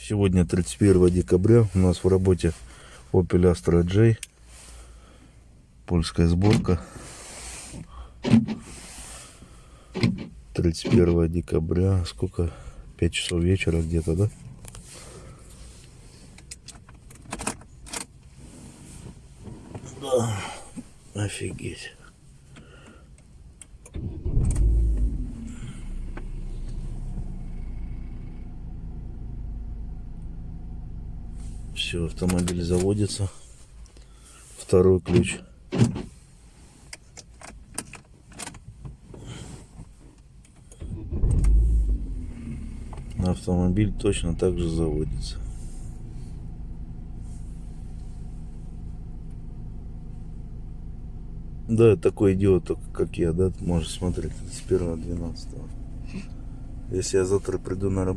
Сегодня 31 декабря. У нас в работе Opel Astra J. Польская сборка. 31 декабря. Сколько? 5 часов вечера где-то, да? Да. Офигеть. Все, автомобиль заводится. Второй ключ. Автомобиль точно так же заводится. Да, такой идиот, как я, да, может смотреть с 1 12 Если я завтра приду на работу.